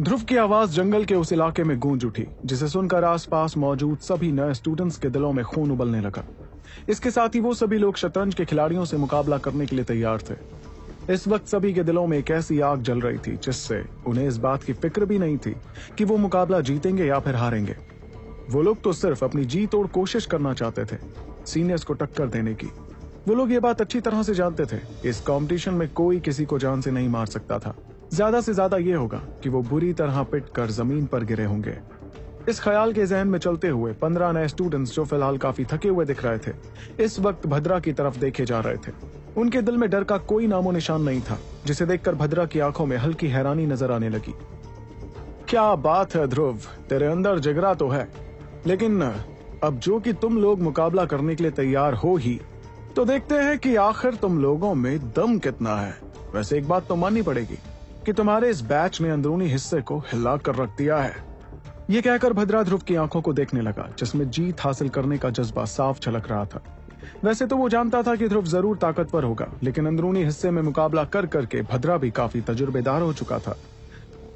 ध्रुव की आवाज़ जंगल के उस इलाके में गूंज उठी, जिसे सुनकर आसपास मौजूद सभी नए स्टूडेंट्स के दिलों में खून उबलने लगा। इसके साथ ही वो सभी लोग शतरंज के खिलाड़ियों से मुकाबला करने के लिए तैयार थे। इस वक्त सभी के दिलों में एक ऐसी आग जल रही थी, जिससे उन्हें इस बात की फ़िक्र भी नहीं थी कि वो मुकाबला जीतेंगे या फिर हारेंगे। वो लोग तो सिर्फ़ अपनी जी तोड़ कोशिश करना चाहते थे सीनियर्स को टक्कर देने की। वो लोग ये बात अच्छी तरह से जानते थे, इस कंपटीशन में कोई किसी को जान से नहीं मार सकता था। ज़्यादा से ज़्यादा ये होगा कि वो बुरी तरह पिट कर ज़मीन पर गिरे होंगे। इस ख्याल के जहन में चलते हुए पंद्रह नए स्टूडेंट्स जो फ़िलहाल काफ़ी थके हुए दिख रहे थे, इस वक्त भद्रा की तरफ़ देखे जा रहे थे। उनके दिल में डर का कोई नामो निशान नहीं था, जिसे देखकर भद्रा की आँखों में हल्की हैरानी नज़र आने लगी। क्या बात है ध्रुव, तेरे अंदर जिगरा तो है, लेकिन अब जो कि तुम लोग मुकाबला करने के लिए तैयार हो ही तो देखते हैं कि आखिर तुम लोगों में दम कितना है। वैसे एक बात तो माननी पड़ेगी कि तुम्हारे इस बैच ने अंदरूनी हिस्से को हिला कर रख दिया है। ये कहकर भद्रा ध्रुव की आँखों को देखने लगा, जिसमें जीत हासिल करने का जज्बा साफ़ झलक रहा था। वैसे तो वो जानता था कि ध्रुव ज़रूर ताकतवर होगा, लेकिन अंदरूनी हिस्से में मुकाबला कर करके भद्रा भी काफ़ी तजुर्बेदार हो चुका था।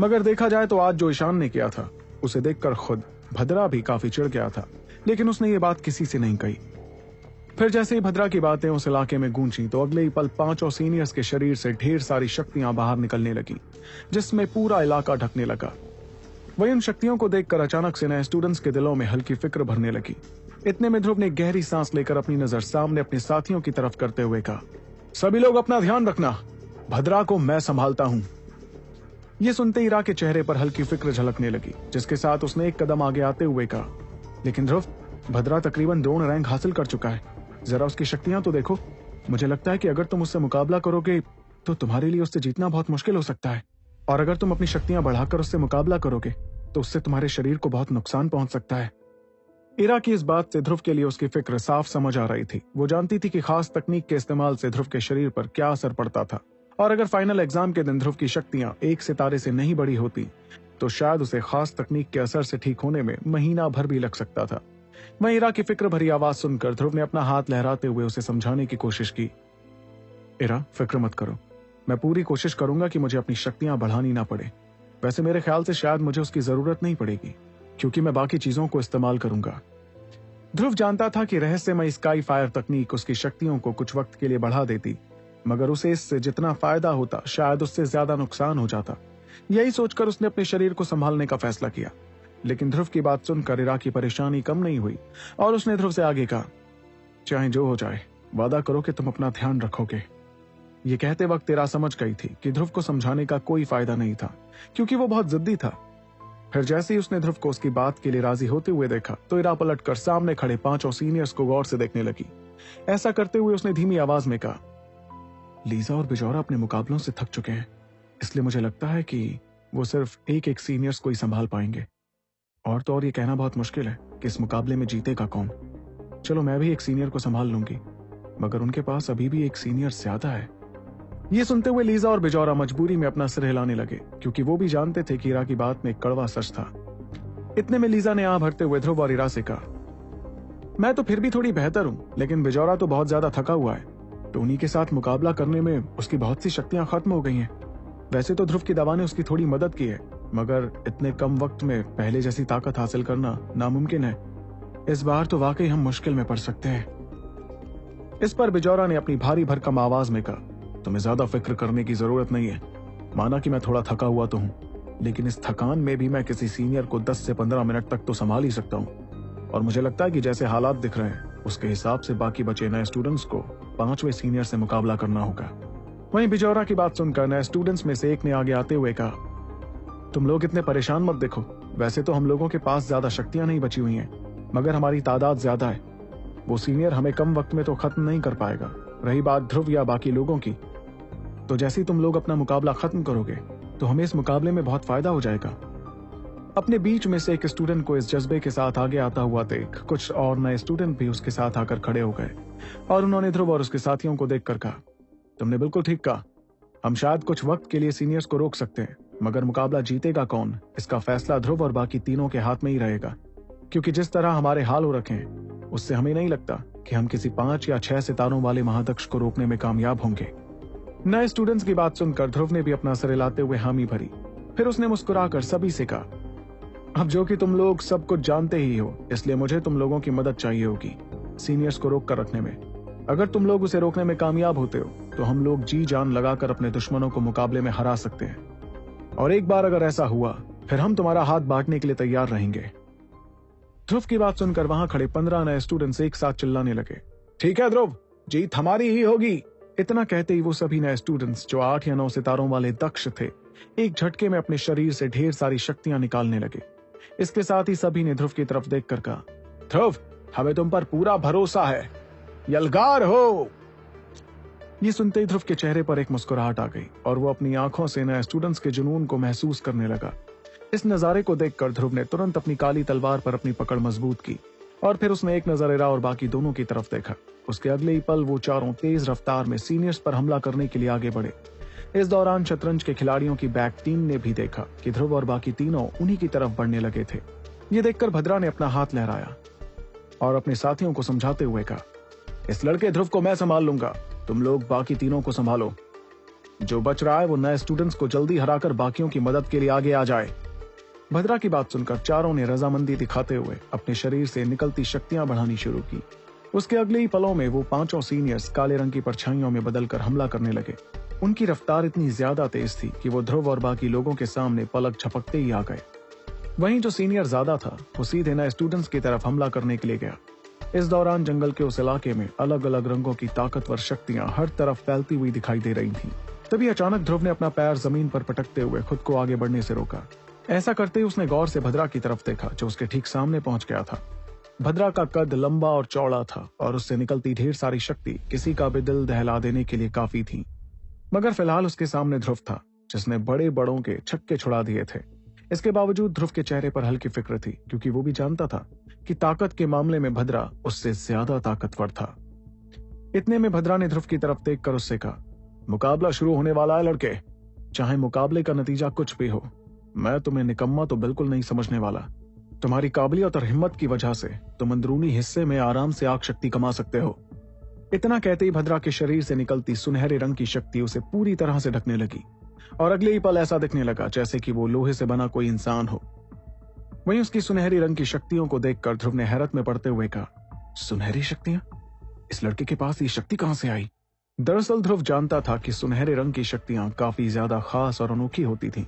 मगर देखा जाए तो आज जो ईशान ने किया था, उसे देखकर खुद भद्रा भी काफ़ी चिढ़ गया था, लेकिन उसने ये बात किसी से नहीं कही। फिर जैसे ही भद्रा की बातें उस इलाके में गूंजी तो अगले ही पल पाँचों सीनियर्स के शरीर से ढेर सारी शक्तियाँ बाहर निकलने लगी, जिसमें पूरा इलाका ढकने लगा। वही उन शक्तियों को देखकर अचानक से नए स्टूडेंट्स के दिलों में हल्की फ़िक्र भरने लगी। इतने में ध्रुव ने गहरी सांस लेकर अपनी नज़र सामने अपने साथियों की तरफ़ करते हुए कहा, सभी लोग अपना ध्यान रखना, भद्रा को मैं संभालता हूँ। ये सुनते ईरा के चेहरे पर हल्की फ़िक्र झलकने लगी, जिसके साथ उसने एक कदम आगे आते हुए कहा, लेकिन ध्रुव, भद्रा तकरीबन द्रोण रैंक हासिल कर चुका है। जरा उसकी शक्तियाँ तो देखो। मुझे लगता है कि अगर तुम उससे मुकाबला करोगे तो तुम्हारे लिए उससे जीतना बहुत मुश्किल हो सकता है। और अगर तुम अपनी शक्तियाँ बढ़ाकर उससे मुकाबला करोगे तो उससे तुम्हारे शरीर को बहुत नुकसान पहुँच सकता है। इरा की इस बात से ध्रुव के लिए उसकी फ़िक्र साफ़ समझ आ रही थी। वो जानती थी कि खास तकनीक के इस्तेमाल से ध्रुव के शरीर पर क्या असर पड़ता था। और अगर फाइनल एग्ज़ाम के दिन ध्रुव की शक्तियाँ एक सितारे से नहीं बढ़ी होती तो शायद उसे खास तकनीक के असर से ठीक होने में महीना भर भी लग सकता था। वहीं इरा की फ़िक्र भरी आवाज़ सुनकर ध्रुव ने अपना हाथ लहराते हुए उसे समझाने की कोशिश की। इरा, फ़िक्र मत करो। मैं पूरी कोशिश करूँगा कि मुझे अपनी शक्तियाँ बढ़ानी ना पड़े। वैसे मेरे ख्याल से शायद मुझे उसकी ज़रूरत नहीं पड़ेगी, क्योंकि मैं बाकी चीज़ों को इस्तेमाल करूँगा। ध्रुव जानता था कि रहस्यमय स्काई फायर तकनीक उसकी शक्तियों को कुछ वक्त के लिए बढ़ा देती, मगर उसे इससे जितना फ़ायदा होता, शायद उससे ज़्यादा नुकसान हो जाता। यही सोचकर उसने अपने शरीर को संभालने का फैसला किया। लेकिन ध्रुव की बात सुनकर इरा की परेशानी कम नहीं हुई, और उसने ध्रुव से आगे कहा, चाहे जो हो जाए, वादा करो कि तुम अपना ध्यान रखोगे। ये कहते वक्त इरा समझ गई थी कि ध्रुव को समझाने का कोई फ़ायदा नहीं था, क्योंकि वो बहुत जिद्दी था। फिर जैसे ही उसने ध्रुव को उसकी बात के लिए राज़ी होते हुए देखा तो इरा पलट कर सामने खड़े पाँचों सीनियर्स को गौर से देखने लगी। ऐसा करते हुए उसने धीमी आवाज़ में कहा, लीजा और बिजौरा अपने मुकाबलों से थक चुके हैं, इसलिए मुझे लगता है कि वो सिर्फ़ एक एक सीनियर्स को ही संभाल पाएँगे। और तो और ये कहना बहुत मुश्किल है कि इस मुकाबले में जीतेगा कौन। चलो, मैं भी एक सीनियर को संभाल लूँगी, मगर उनके पास अभी भी एक सीनियर ज़्यादा है। ये सुनते हुए लीजा और बिजौरा मजबूरी में अपना सिर हिलाने लगे, क्योंकि वो भी जानते थे कि इरा की बात में कड़वा सच था। इतने में लीजा ने आ भरते हुए ध्रुव और इरा से कहा, मैं तो फिर भी थोड़ी बेहतर हूँ, लेकिन बिजौरा तो बहुत ज़्यादा थका हुआ है टोनी के साथ मुकाबला करने में उसकी बहुत सी शक्तियाँ खत्म हो गई हैं। वैसे तो ध्रुव की दवा ने उसकी थोड़ी मदद की है मगर इतने कम वक्त में पहले जैसी ताकत हासिल करना नामुमकिन है। इस बार तो वाकई हम मुश्किल में पड़ सकते हैं। इस पर बिजौरा ने अपनी भारी भरकम आवाज़ में कहा, तुम्हें ज़्यादा फ़िक्र करने की ज़रूरत नहीं है। माना कि मैं थोड़ा थका हुआ तो हूँ, लेकिन इस थकान में भी मैं किसी सीनियर को 10 से 15 मिनट तक तो संभाल ही सकता हूँ। और मुझे लगता है कि जैसे हालात दिख रहे हैं, उसके हिसाब से बाकी बचे नए स्टूडेंट्स को पाँचवें सीनियर से मुकाबला करना होगा। वहीं बिजौरा की बात सुनकर नए स्टूडेंट्स में से एक ने आगे आते हुए कहा तुम लोग इतने परेशान मत देखो। वैसे तो हम लोगों के पास ज़्यादा शक्तियाँ नहीं बची हुई हैं, मगर हमारी तादाद ज़्यादा है। वो सीनियर हमें कम वक्त में तो खत्म नहीं कर पाएगा। रही बात ध्रुव या बाकी लोगों की तो जैसे ही तुम लोग अपना मुकाबला खत्म करोगे तो हमें इस मुकाबले में बहुत फ़ायदा हो जाएगा। अपने बीच में से एक स्टूडेंट को इस जज्बे के साथ आगे आता हुआ देख, कुछ और नए स्टूडेंट भी उसके साथ आकर खड़े हो गए, और उन्होंने ध्रुव और उसके साथियों को देखकर कहा, तुमने बिल्कुल ठीक कहा। हम शायद कुछ वक्त के लिए सीनियर्स को रोक सकते हैं। मगर मुकाबला जीतेगा कौन? इसका फैसला ध्रुव और बाकी तीनों के हाथ में ही रहेगा। क्योंकि जिस तरह हमारे हाल हो रखे हैं, उससे हमें नहीं लगता कि हम किसी पाँच या छह सितारों वाले महादक्ष को रोकने में कामयाब होंगे। नए स्टूडेंट्स की बात सुनकर ध्रुव ने भी अपना सर हिलाते हुए हामी भरी। फिर उसने मुस्कुराकर सभी से कहा, अब जो कि तुम लोग सब कुछ जानते ही हो, इसलिए मुझे तुम लोगों की मदद चाहिए होगी सीनियर्स को रोक कर रखने में। अगर तुम लोग उसे रोकने में कामयाब होते हो तो हम लोग जी जान लगाकर अपने दुश्मनों को मुकाबले में हरा सकते हैं। और एक बार अगर ऐसा हुआ, फिर हम तुम्हारा हाथ बांटने के लिए तैयार रहेंगे। ध्रुव की बात सुनकर वहाँ खड़े पंद्रह नए स्टूडेंट्स एक साथ चिल्लाने लगे। ठीक है ध्रुव, जीत हमारी ही होगी। इतना कहते ही वो सभी नए स्टूडेंट्स जो आठ या नौ सितारों वाले दक्ष थे, एक झटके में अपने शरीर से ढेर सारी शक्तियाँ निकालने लगे। इसके साथ ही सभी ने ध्रुव की तरफ़ देखकर कहा, ध्रुव, हमें तुम पर पूरा भरोसा है। यलगार हो! ये सुनते ही ध्रुव के चेहरे पर एक मुस्कुराहट आ गई और वो अपनी आँखों से नए स्टूडेंट्स के जुनून को महसूस करने लगा। इस नजारे को देखकर ध्रुव ने तुरंत अपनी काली तलवार पर अपनी पकड़ मज़बूत की और फिर उसने एक नज़र एरा और बाकी दोनों की तरफ़ देखा। उसके अगले ही पल वो चारों तेज रफ्तार में सीनियर्स पर हमला करने के लिए आगे बढ़े। इस दौरान शतरंज के खिलाड़ियों की बैक टीम ने भी देखा कि ध्रुव और बाकी तीनों उन्हीं की तरफ़ बढ़ने लगे थे। ये देखकर भद्रा ने अपना हाथ लहराया और अपने साथियों को समझाते हुए कहा, इस लड़के ध्रुव को मैं संभाल लूँगा। तुम लोग बाकी तीनों को संभालो। जो बच रहा है वो नए स्टूडेंट्स को जल्दी हराकर बाकियों की मदद के लिए आगे आ जाए। भद्रा की बात सुनकर चारों ने रजामंदी दिखाते हुए अपने शरीर से निकलती शक्तियाँ बढ़ानी शुरू की। उसके अगले ही पलों में वो पाँचों सीनियर्स काले रंग की परछाइयों में बदलकर हमला करने लगे। उनकी रफ्तार इतनी ज़्यादा तेज थी कि वो ध्रुव और बाकी लोगों के सामने पलक झपकते ही आ गए। वहीं जो सीनियर ज़्यादा था, वो सीधे नए स्टूडेंट्स की तरफ़ हमला करने के लिए गया। इस दौरान जंगल के उस इलाके में अलग अलग रंगों की ताकतवर शक्तियाँ हर तरफ़ फैलती हुई दिखाई दे रही थीं। तभी अचानक ध्रुव ने अपना पैर ज़मीन पर पटकते हुए खुद को आगे बढ़ने से रोका। ऐसा करते ही उसने गौर से भद्रा की तरफ़ देखा, जो उसके ठीक सामने पहुँच गया था। भद्रा का कद लंबा और चौड़ा था, और उससे निकलती ढेर सारी शक्ति किसी का भी दिल दहला देने के लिए काफ़ी थी। मगर फ़िलहाल उसके सामने ध्रुव था, जिसने बड़े बड़ों के छक्के छुड़ा दिए थे। इसके बावजूद ध्रुव के चेहरे पर हल्की फ़िक्र थी, क्योंकि वो भी जानता था कि ताकत के मामले में भद्रा उससे ज़्यादा ताकतवर था। इतने में भद्रा ने ध्रुव की तरफ़ देख कर उससे कहा, मुकाबला शुरू होने वाला है, लड़के। चाहे मुकाबले का नतीजा कुछ भी हो, मैं तुम्हें निकम्मा तो बिल्कुल नहीं समझने वाला। तुम्हारी काबिलियत और हिम्मत की वजह से तुम अंदरूनी हिस्से में आराम से आग शक्ति कमा सकते हो। इतना कहते ही भद्रा के शरीर से निकलती सुनहरे रंग की शक्ति उसे पूरी तरह से ढकने लगी। और अगले ही पल ऐसा दिखने लगा जैसे कि वो लोहे से बना कोई इंसान हो। वहीं उसकी सुनहरी रंग की शक्तियों को देखकर ध्रुव ने हैरत में पड़ते हुए कहा, सुनहरी शक्तियाँ? इस लड़के के पास ये शक्ति कहाँ से आई? दरअसल ध्रुव जानता था कि सुनहरे रंग की शक्तियाँ काफ़ी ज़्यादा खास और अनोखी होती थीं।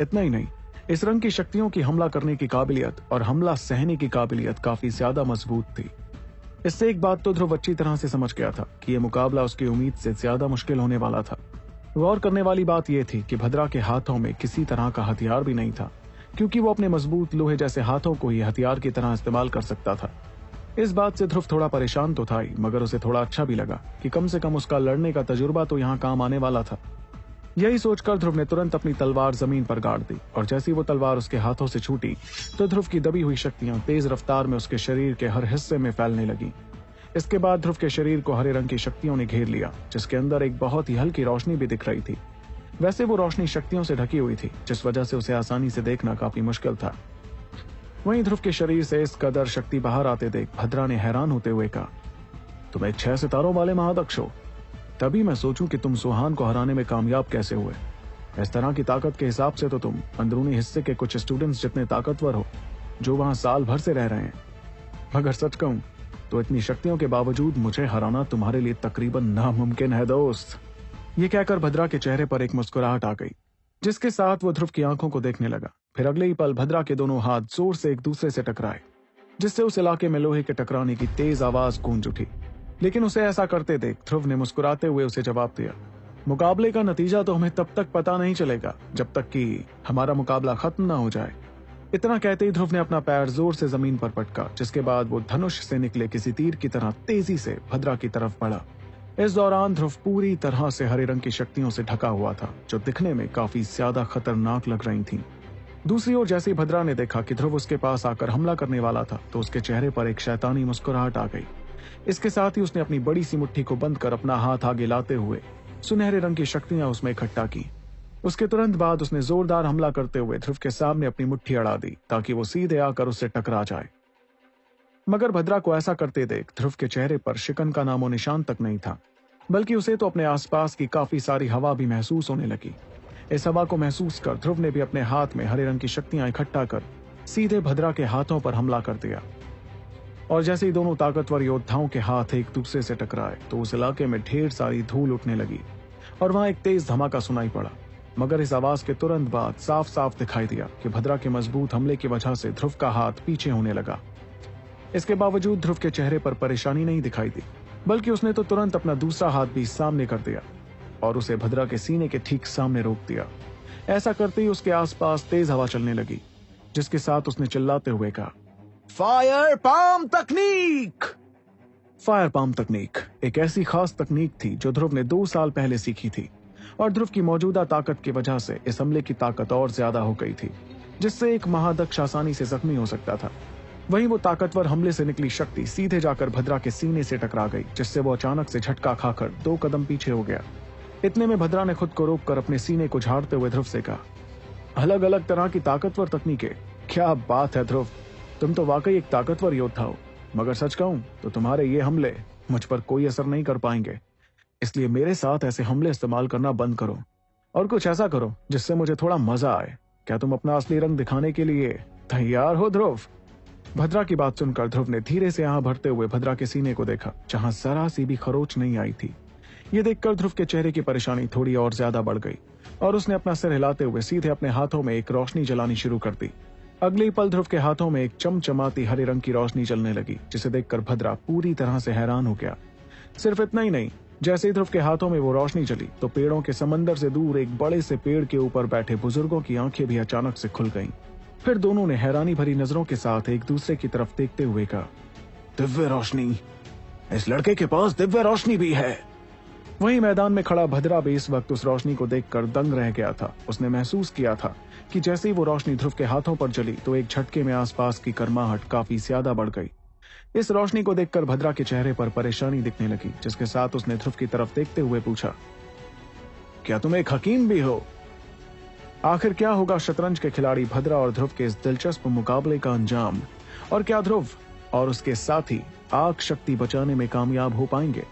इतना ही नहीं, इस रंग की शक्तियों की हमला करने की काबिलियत और हमला सहने की काबिलियत काफ़ी ज़्यादा मज़बूत थी। इससे एक बात तो ध्रुव अच्छी तरह से समझ गया था कि यह मुकाबला उसकी उम्मीद से ज़्यादा मुश्किल होने वाला था। गौर करने वाली बात यह थी कि भद्रा के हाथों में किसी तरह का हथियार भी नहीं था, क्योंकि वो अपने मज़बूत लोहे जैसे हाथों को ही हथियार की तरह इस्तेमाल कर सकता था। इस बात से ध्रुव थोड़ा परेशान तो था ही, मगर उसे थोड़ा अच्छा भी लगा कि कम से कम उसका लड़ने का तजुर्बा तो यहाँ काम आने वाला था। यही सोचकर ध्रुव ने तुरंत अपनी तलवार ज़मीन पर गाड़ दी, और जैसी वो तलवार उसके हाथों से छूटी तो ध्रुव की दबी हुई शक्तियाँ तेज रफ्तार में उसके शरीर के हर हिस्से में फैलने लगी। इसके बाद ध्रुव के शरीर को हरे रंग की शक्तियों ने घेर लिया, जिसके अंदर एक बहुत ही हल्की रोशनी भी दिख रही थी। वैसे वो रोशनी शक्तियों से ढकी हुई थी, जिस वजह से उसे आसानी से देखना काफ़ी मुश्किल था। वहीं ध्रुव के शरीर से इस कदर शक्ति बाहर आते देख भद्रा ने हैरान होते हुए कहा तुम एक छह सितारों वाले महादक्ष हो। तभी मैं सोचूं कि तुम सुहान को हराने में कामयाब कैसे हुए। इस तरह की ताकत के हिसाब से तो तुम अंदरूनी हिस्से के कुछ स्टूडेंट्स जितने ताकतवर हो, जो वहाँ साल भर से रह रहे हैं। मगर सच कहूँ तो इतनी शक्तियों के बावजूद मुझे हराना तुम्हारे लिए तकरीबन नामुमकिन है, दोस्त। ये कहकर भद्रा के चेहरे पर एक मुस्कुराहट आ गई, जिसके साथ वो ध्रुव की आँखों को देखने लगा। फिर अगले ही पल भद्रा के दोनों हाथ ज़ोर से एक दूसरे से टकराए, जिससे उस इलाके में लोहे के टकराने की तेज आवाज़ गूंज उठी। लेकिन उसे ऐसा करते देख ध्रुव ने मुस्कुराते हुए उसे जवाब दिया, मुकाबले का नतीजा तो हमें तब तक पता नहीं चलेगा जब तक कि हमारा मुकाबला खत्म ना हो जाए। इतना कहते ही ध्रुव ने अपना पैर ज़ोर से ज़मीन पर पटका, जिसके बाद वो धनुष से निकले किसी तीर की तरह तेज़ी से भद्रा की तरफ़ बढ़ा। इस दौरान ध्रुव पूरी तरह से हरे रंग की शक्तियों से ढका हुआ था, जो दिखने में काफ़ी ज़्यादा खतरनाक लग रही थीं। दूसरी ओर जैसे भद्रा ने देखा कि ध्रुव उसके पास आकर हमला करने वाला था तो उसके चेहरे पर एक शैतानी मुस्कुराहट आ गई। इसके साथ ही उसने अपनी बड़ी सी मुट्ठी को बंद कर अपना हाथ आगे लाते हुए सुनहरे रंग की शक्तियाँ उसमें इकट्ठा की। उसके तुरंत बाद उसने जोरदार हमला करते हुए ध्रुव के सामने अपनी मुट्ठी अड़ा दी, ताकि वो सीधे आकर उससे टकरा जाए। मगर भद्रा को ऐसा करते देख ध्रुव के चेहरे पर शिकन का नामो निशान तक नहीं था, बल्कि उसे तो अपने आसपास की काफ़ी सारी हवा भी महसूस होने लगी। इस हवा को महसूस कर ध्रुव ने भी अपने हाथ में हरे रंग की शक्तियाँ इकट्ठा कर सीधे भद्रा के हाथों पर हमला कर दिया। और जैसे ही दोनों ताकतवर योद्धाओं के हाथ एक दूसरे से टकराए तो उस इलाके में ढेर सारी धूल उठने लगी, और वहाँ एक तेज धमाका सुनाई पड़ा। मगर इस आवाज़ के तुरंत बाद साफ़ साफ़ दिखाई दिया कि भद्रा के मज़बूत हमले की वजह से ध्रुव का हाथ पीछे होने लगा। इसके बावजूद ध्रुव के चेहरे पर परेशानी नहीं दिखाई दी बल्कि उसने तो तुरंत अपना दूसरा हाथ भी सामने कर दिया और उसे भद्रा के सीने के ठीक सामने रोक दिया। ऐसा करते ही उसके आसपास तेज हवा चलने लगी जिसके साथ उसने चिल्लाते हुए कहा फायर पाम तकनीक फायर पाम तकनीक एक ऐसी खास तकनीक थी जो ध्रुव ने दो साल पहले सीखी थी। और ध्रुव की मौजूदा ताकत की वजह से इस हमले की ताकत और ज़्यादा हो गई थी, जिससे एक महादक्ष आसानी से जख्मी हो सकता था। वहीं वो ताकतवर हमले से निकली शक्ति सीधे जाकर भद्रा के सीने से टकरा गई, जिससे वो अचानक से झटका खाकर दो कदम पीछे हो गया। इतने में भद्रा ने खुद को रोककर अपने सीने को झाड़ते हुए ध्रुव से कहा अलग अलग तरह की ताकतवर तकनीकें। क्या बात है ध्रुव। तुम तो वाकई एक ताकतवर योद्धा हो। मगर सच कहूँ तो तुम्हारे ये हमले मुझ पर कोई असर नहीं कर पाएँगे। इसलिए मेरे साथ ऐसे हमले इस्तेमाल करना बंद करो और कुछ ऐसा करो जिससे मुझे थोड़ा मज़ा आए। क्या तुम अपना असली रंग दिखाने के लिए तैयार हो, ध्रुव? भद्रा की बात सुनकर ध्रुव ने धीरे से यहाँ भरते हुए भद्रा के सीने को देखा, जहाँ जरा सी भी खरोच नहीं आई थी। ये देखकर ध्रुव के चेहरे की परेशानी थोड़ी और ज़्यादा बढ़ गई और उसने अपना सिर हिलाते हुए सीधे अपने हाथों में एक रोशनी जलानी शुरू कर दी। अगले पल ध्रुव के हाथों में एक चमचमाती हरे रंग की रोशनी चलने लगी, जिसे देखकर भद्रा पूरी तरह से हैरान हो गया। सिर्फ़ इतना ही नहीं जैसे ही ध्रुव के हाथों में वो रोशनी चली तो पेड़ों के समंदर से दूर एक बड़े से पेड़ के ऊपर बैठे बुज़ुर्गों की आँखें भी अचानक से खुल गईं। फिर दोनों ने हैरानी भरी नज़रों के साथ एक दूसरे की तरफ़ देखते हुए कहा, दिव्य रोशनी, इस लड़के के पास दिव्य रोशनी भी है। वहीं मैदान में खड़ा भद्रा भी इस वक्त उस रोशनी को देखकर दंग रह गया था। उसने महसूस किया था कि जैसे ही वो रोशनी ध्रुव के हाथों पर जली तो एक झटके में आसपास की कर्माहट काफ़ी ज़्यादा बढ़ गई। इस रोशनी को देखकर भद्रा के चेहरे पर परेशानी दिखने लगी, जिसके साथ उसने ध्रुव की तरफ़ देखते हुए पूछा, क्या तुम एक हकीम भी हो? आखिर क्या होगा शतरंज के खिलाड़ी भद्रा और ध्रुव के इस दिलचस्प मुकाबले का अंजाम? और क्या ध्रुव और उसके साथी आग शक्ति बचाने में कामयाब हो पाएँगे?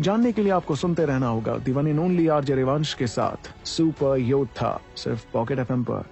जानने के लिए आपको सुनते रहना होगा, दीवानी नोनली आर रिवांश के साथ, सुपर योद्धा, सिर्फ़ पॉकेट एफ़ पर।